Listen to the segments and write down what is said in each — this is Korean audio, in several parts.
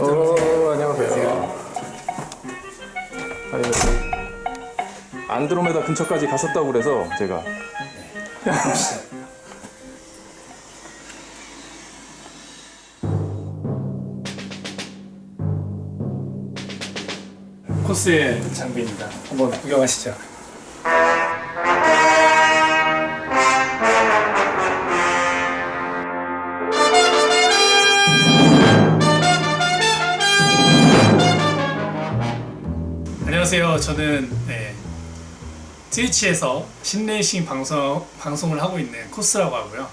어, 안녕하세요. 아니, 안드로메다 근처까지 가셨다고 그래서 제가 코스의 장비입니다. 한번 구경하시죠. 안녕하세요. 저는 네, 트위치에서 신레이싱 방송, 방송을 하고 있는 코스라고 하고요.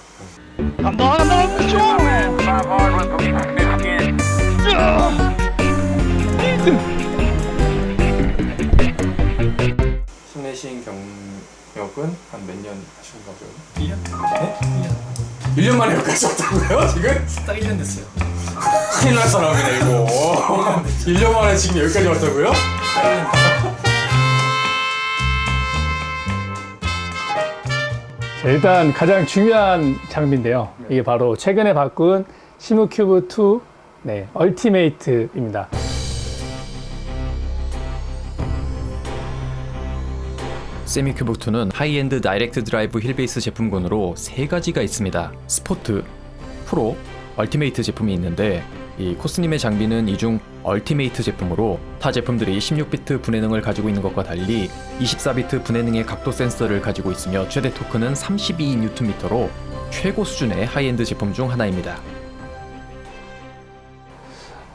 신내신 경력은 한 몇 년 하신 거죠? 1년? 네? 1년. 1년 만에 여기까지 왔다고요? 지금? 딱 1년 됐어요. 큰일 날 사람이네 이거 1년 만에 지금 여기까지 왔다고요? 자, 일단 가장 중요한 장비인데요. 이게 바로 최근에 바꾼 Simucube 2 네, Ultimate입니다. Simucube 2는 high-end direct drive wheel base 제품군으로 세 가지가 있습니다. Sport, Pro, Ultimate 제품이 있는데 이 코스님의 장비는 이 중 Ultimate 제품으로 타 제품들이 16비트 분해능을 가지고 있는 것과 달리 24비트 분해능의 각도 센서를 가지고 있으며 최대 토크는 32Nm로 최고 수준의 하이엔드 제품 중 하나입니다.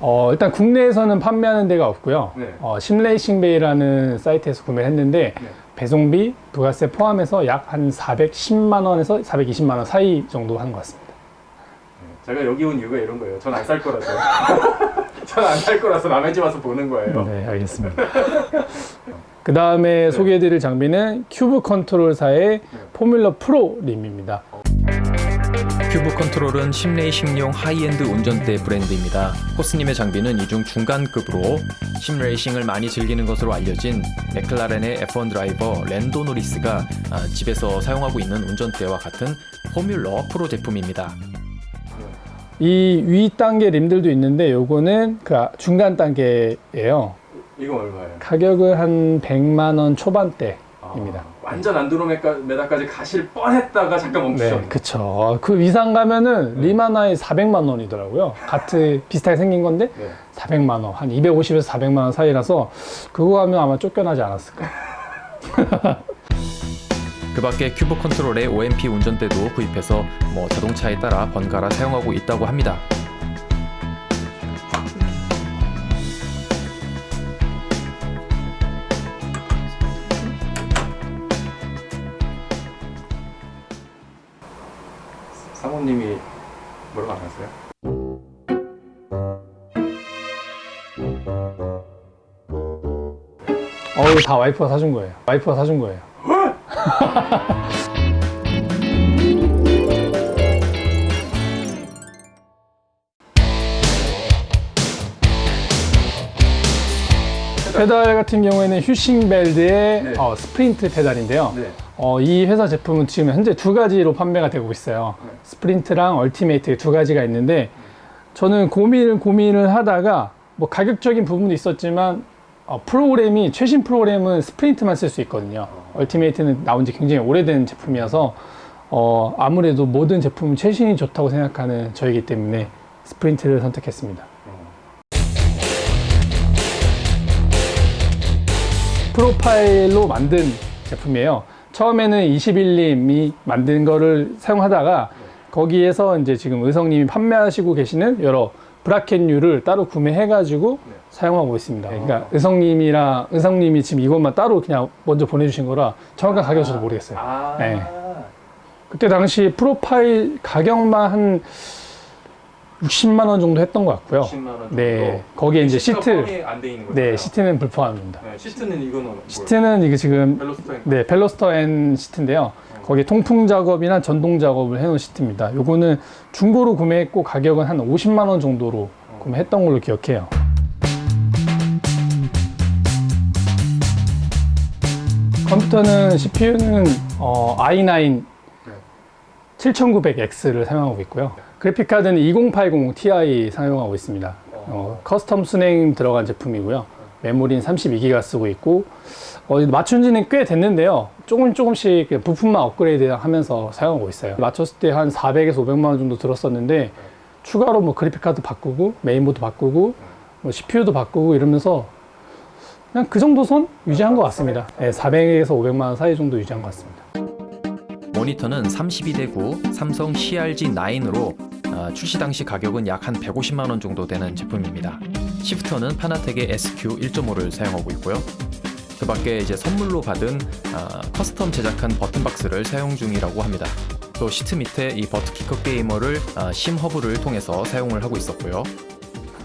어, 일단 국내에서는 판매하는 데가 없고요. 네. 어, Sim Racing Bay라는 사이트에서 구매를 했는데 네. 배송비, 부가세 포함해서 약 한 410만 원에서 420만 원 사이 정도 하는 것 같습니다. 제가 여기 온 이유가 이런 거예요 전 안 살 거라서 전 안 살 거라서 남의 집 와서 보는 거예요 네, 알겠습니다. 그 다음에 소개해드릴 장비는 Cube Controls사의 Formula Pro 림입니다. Cube Controls는 sim racing용 high-end 운전대 브랜드입니다. 코스님의 장비는 이중 중간급으로 sim racing을 많이 즐기는 것으로 알려진 McLaren의 F1 드라이버 랜도 노리스가 아, 집에서 사용하고 있는 운전대와 같은 포뮬러 프로 제품입니다. 이 위 단계 림들도 있는데 요거는 그 중간 단계예요. 이건 얼마예요? 가격은 한 100만 원 초반대 입니다. 아, 완전 안드로메다까지 가실 뻔했다가 잠깐 멈추셨네 네, 그쵸. 그 위상 가면은 림 하나에 400만 원이더라고요. 같은 비슷하게 생긴 건데 네. 400만 원, 한 250에서 400만 원 사이라서 그거 하면 아마 쫓겨나지 않았을까. 그 밖에 큐브 컨트롤의 OMP 운전대도 구입해서 뭐 자동차에 따라 번갈아 사용하고 있다고 합니다. 사모님이 뭐라고 안 하세요? 어우, 다 와이프가 사준 거예요. 와이프가 사준 거예요. 페달 같은 경우에는 Heusinkveld의 네. 어, Sprint 페달인데요. 네. 어, 이 회사 제품은 지금 현재 두 가지로 판매가 되고 있어요. 네. Sprint랑 Ultimate 두 가지가 있는데 저는 고민을 고민을 하다가 뭐 가격적인 부분도 있었지만 어, 프로그램이 최신 프로그램은 스프린트만 쓸 수 있거든요. 얼티메이트는 나온 지 굉장히 오래된 제품이어서 어, 아무래도 모든 제품은 최신이 좋다고 생각하는 저이기 때문에 스프린트를 선택했습니다. 프로파일로 만든 제품이에요. 처음에는 21님이 만든 거를 사용하다가 거기에서 이제 지금 의성님이 판매하시고 계시는 여러 bracket류를 따로 구매해가지고 사용하고 있습니다. 그러니까 의성님이랑 의성님이 지금 이것만 따로 그냥 먼저 보내주신 거라 정확한 가격은 저도 모르겠어요. 아 네. 그때 당시 profile 가격만 한 60만 원 정도 했던 것 같고요. 10만 원 정도 네, 거기에 이제 시트? 네, 시트는 불포함입니다. 네, 시트는 이거는? 시트는 이게 지금 벨로스터 네, 벨로스터 N 시트인데요. 거기에 통풍 작업이나 전동 작업을 해놓은 시트입니다. 요거는 중고로 구매했고 가격은 한 50만 원 정도로 구매했던 걸로 기억해요. 컴퓨터는 CPU는 어, i9 네. 7900X를 사용하고 있고요. 그래픽 카드는 2080 Ti 사용하고 있습니다. 어, custom 수랭 들어간 제품이고요. 메모리는 32기가 쓰고 있고 어, 맞춘 지는 꽤 됐는데요. 조금 조금씩 그 부품만 업그레이드 하면서 사용하고 있어요. 맞췄을 때 한 400에서 500만 원 정도 들었었는데 추가로 뭐 그래픽 카드 바꾸고 메인보드 바꾸고 뭐 CPU도 바꾸고 이러면서 그냥 그 정도 선 유지한 것 같습니다. 네, 400에서 500만 원 사이 정도 유지한 것 같습니다. 모니터는 32대9 삼성 CRG9으로 아, 출시 당시 가격은 약 한 150만 원 정도 되는 제품입니다. shifter는 Fanatec의 SQ 1.5를 사용하고 있고요. 그 밖에 이제 선물로 받은 아, custom 제작한 버튼 박스를 사용 중이라고 합니다. 또 시트 밑에 이 버트키커 게이머를 아, 심 허브를 통해서 사용을 하고 있었고요.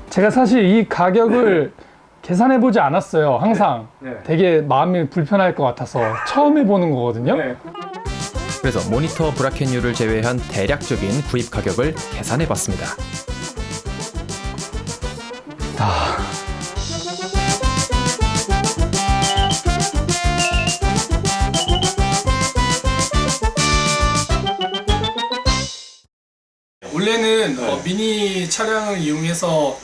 제가 사실 이 가격을 계산해 보지 않았어요. 항상 네. 되게 마음이 불편할 것 같아서 처음 해보는 거거든요. 네. 그래서 모니터 브라켓류를 제외한 대략적인 구입 가격을 계산해 봤습니다. 원래는 네. 어, 미니 차량을 이용해서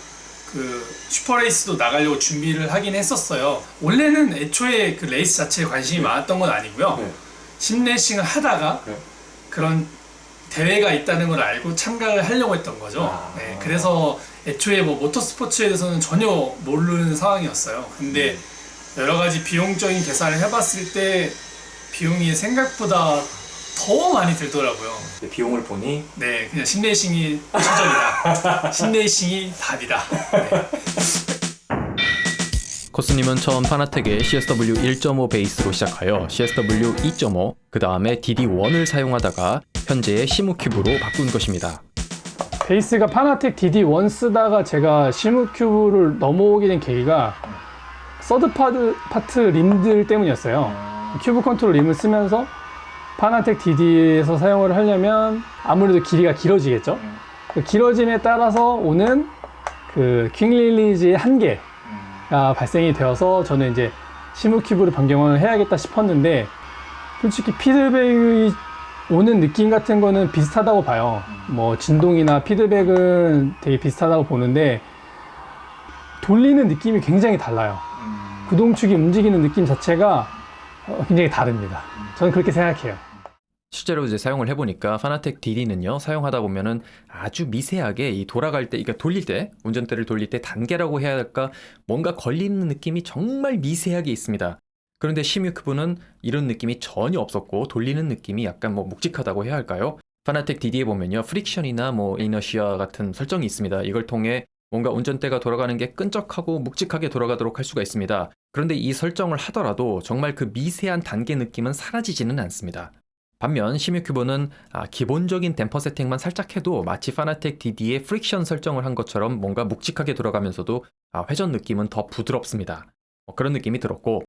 그 슈퍼레이스도 나가려고 준비를 하긴 했었어요. 원래는 애초에 그 레이스 자체에 관심이 많았던 건 아니고요. 네. sim racing을 하다가 네. 그런 대회가 있다는 걸 알고 참가를 하려고 했던 거죠. 아. 네, 그래서 애초에 뭐 모터 스포츠에 대해서는 전혀 모르는 상황이었어요. 근데 여러 가지 비용적인 계산을 해봤을 때 비용이 생각보다 더 많이 들더라고요. 네, 비용을 보니 네, 그냥 심레이싱이 최적이다. 심레이싱이 답이다. 네. 코스님은 처음 Fanatec의 CSW 1.5 베이스로 시작하여 CSW 2.5, 그 다음에 DD1을 사용하다가 현재의 Simucube로 바꾼 것입니다. 베이스가 Fanatec DD1 쓰다가 제가 Simucube를 넘어오게 된 계기가 third party, party 림들 때문이었어요. Cube Controls 림을 쓰면서 Fanatec DD에서 사용을 하려면 아무래도 길이가 길어지겠죠. 그 길어짐에 따라서 오는 그 quick release의 한계가 발생이 되어서 저는 이제 Simucube를 변경을 해야겠다 싶었는데 솔직히 피드백이 오는 느낌 같은 거는 비슷하다고 봐요. 뭐 진동이나 피드백은 되게 비슷하다고 보는데 돌리는 느낌이 굉장히 달라요. 구동축이 움직이는 느낌 자체가 어, 굉장히 다릅니다. 저는 그렇게 생각해요. 실제로 이제 사용을 해보니까 파나텍 DD는요 사용하다 보면은 아주 미세하게 이 돌아갈 때, 그러니까 돌릴 때 운전대를 돌릴 때 단계라고 해야 할까 뭔가 걸리는 느낌이 정말 미세하게 있습니다. 그런데 시뮤큐브는 이런 느낌이 전혀 없었고 돌리는 느낌이 약간 뭐 묵직하다고 해야 할까요? 파나텍 DD에 보면요 프릭션이나 뭐 이너시아 같은 설정이 있습니다. 이걸 통해 뭔가 운전대가 돌아가는 게 끈적하고 묵직하게 돌아가도록 할 수가 있습니다. 그런데 이 설정을 하더라도 정말 그 미세한 단계 느낌은 사라지지는 않습니다. 반면 Simucube는 아, 기본적인 댐퍼 세팅만 살짝 해도 마치 Fanatec DD의 friction 설정을 한 것처럼 뭔가 묵직하게 돌아가면서도 아, 회전 느낌은 더 부드럽습니다. 어, 그런 느낌이 들었고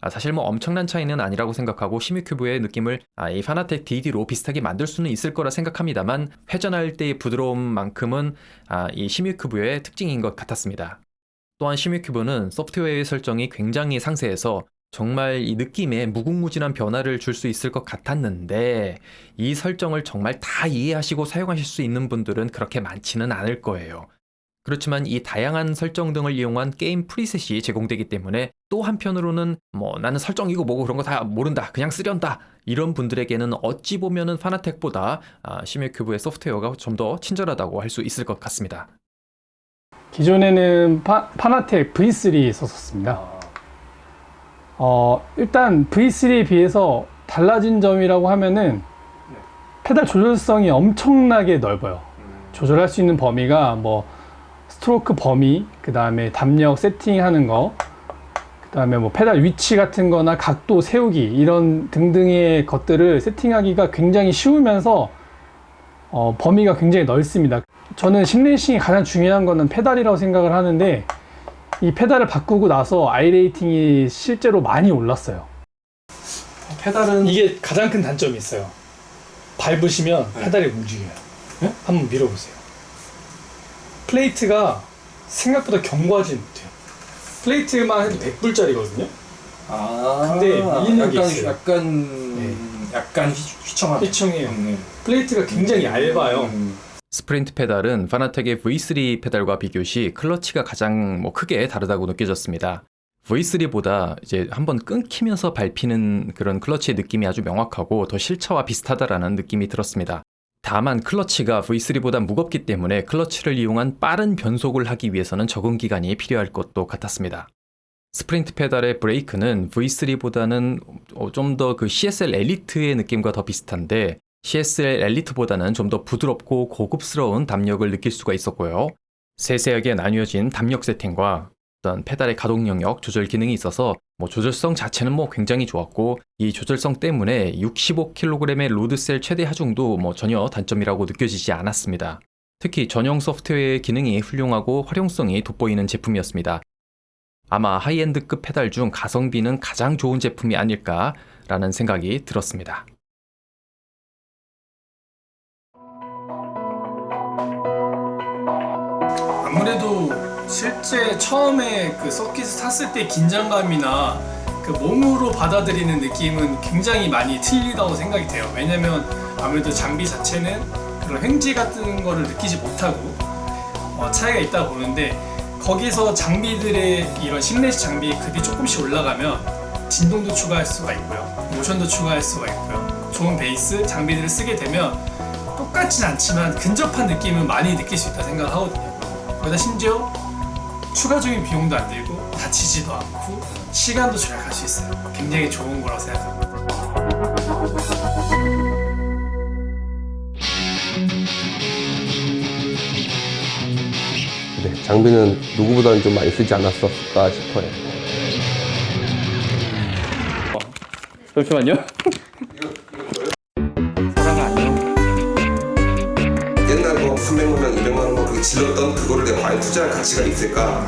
아, 사실 뭐 엄청난 차이는 아니라고 생각하고 Simucube의 느낌을 아, 이 Fanatec DD로 비슷하게 만들 수는 있을 거라 생각합니다만 회전할 때의 부드러움만큼은 아, 이 Simucube의 특징인 것 같았습니다. 또한 Simucube는 소프트웨어의 설정이 굉장히 상세해서 정말 이 느낌에 무궁무진한 변화를 줄 수 있을 것 같았는데 이 설정을 정말 다 이해하시고 사용하실 수 있는 분들은 그렇게 많지는 않을 거예요. 그렇지만 이 다양한 설정 등을 이용한 게임 프리셋이 제공되기 때문에 또 한편으로는 뭐 나는 설정이고 뭐고 그런 거 다 모른다 그냥 쓰련다 이런 분들에게는 어찌 보면은 파나텍보다 아, 시뮤큐브의 소프트웨어가 좀 더 친절하다고 할 수 있을 것 같습니다. 기존에는 파, 파나텍 V3 썼었습니다. 어, 일단 V3에 비해서 달라진 점이라고 하면은 페달 조절성이 엄청나게 넓어요. 조절할 수 있는 범위가 뭐 스트로크 범위, 그 다음에 담력 세팅하는 거, 그 다음에 뭐 페달 위치 같은 거나 각도 세우기 이런 등등의 것들을 세팅하기가 굉장히 쉬우면서 어, 범위가 굉장히 넓습니다. 저는 sim racing이 가장 중요한 거는 페달이라고 생각을 하는데 이 페달을 바꾸고 나서 iRating이 실제로 많이 올랐어요. 페달은 이게 가장 큰 단점이 있어요. 밟으시면 네. 페달이 움직여요. 네? 한번 밀어보세요. 플레이트가 생각보다 견고하지 못해요. 플레이트만 해도 100불짜리거든요. 아 근데 밀리는 게 약간 있어요. 약간 네. 약간 휘, 휘청한 휘청해요. 네. 플레이트가 굉장히 얇아요. 음. 스프린트 페달은 파나텍의 V3 페달과 비교시 클러치가 가장 뭐 크게 다르다고 느껴졌습니다. V3보다 이제 한번 끊기면서 밟히는 그런 클러치의 느낌이 아주 명확하고 더 실차와 비슷하다라는 느낌이 들었습니다. 다만 클러치가 V3보다 무겁기 때문에 클러치를 이용한 빠른 변속을 하기 위해서는 적응 기간이 필요할 것도 같았습니다. 스프린트 페달의 브레이크는 V3보다는 좀 더 그 CSL 엘리트의 느낌과 더 비슷한데 CSL 엘리트보다는 좀 더 부드럽고 고급스러운 답력을 느낄 수가 있었고요. 세세하게 나뉘어진 답력 세팅과 어떤 페달의 가동 영역 조절 기능이 있어서 뭐 조절성 자체는 뭐 굉장히 좋았고 이 조절성 때문에 65kg의 load cell 최대 하중도 뭐 전혀 단점이라고 느껴지지 않았습니다. 특히 전용 소프트웨어의 기능이 훌륭하고 활용성이 돋보이는 제품이었습니다. 아마 하이엔드급 페달 중 가성비는 가장 좋은 제품이 아닐까라는 생각이 들었습니다. 아무래도 실제 처음에 그 서킷을 탔을 때 긴장감이나 그 몸으로 받아들이는 느낌은 굉장히 많이 틀리다고 생각이 돼요. 왜냐면 아무래도 장비 자체는 그런 횡지 같은 거를 느끼지 못하고 어, 차이가 있다 보는데 거기서 장비들의 이런 실내식 장비의 급이 조금씩 올라가면 진동도 추가할 수가 있고요. 모션도 추가할 수가 있고요. 좋은 베이스 장비들을 쓰게 되면 똑같진 않지만 근접한 느낌은 많이 느낄 수 있다 생각하거든요. 거기다 심지어 추가적인 비용도 안 들고 다치지도 않고 시간도 절약할 수 있어요. 굉장히 좋은 거라고 생각합니다. 네, 장비는 누구보다는 좀 많이 쓰지 않았었을까 싶어요. 잠시만요. 옛날 뭐 300만 원, 200만 원 그렇게 질렀던 그거 를 내가 과연 투자할 가치가 있을까?